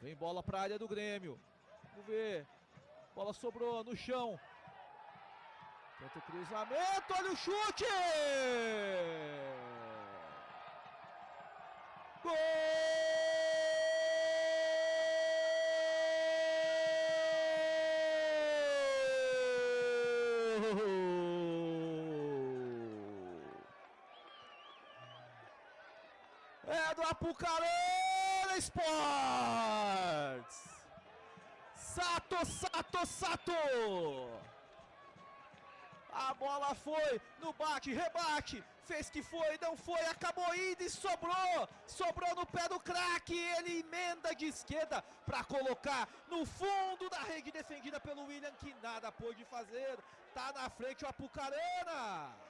Vem bola para a área do Grêmio. Vamos ver. Bola sobrou no chão. Tenta o cruzamento, olha o chute! Gol! É do Apucarana Sports! Sato, Sato, Sato! A bola foi no bate, rebate, fez que foi, não foi, acabou indo e sobrou, sobrou no pé do craque, ele emenda de esquerda para colocar no fundo da rede defendida pelo William, que nada pôde fazer, tá na frente o Apucarana.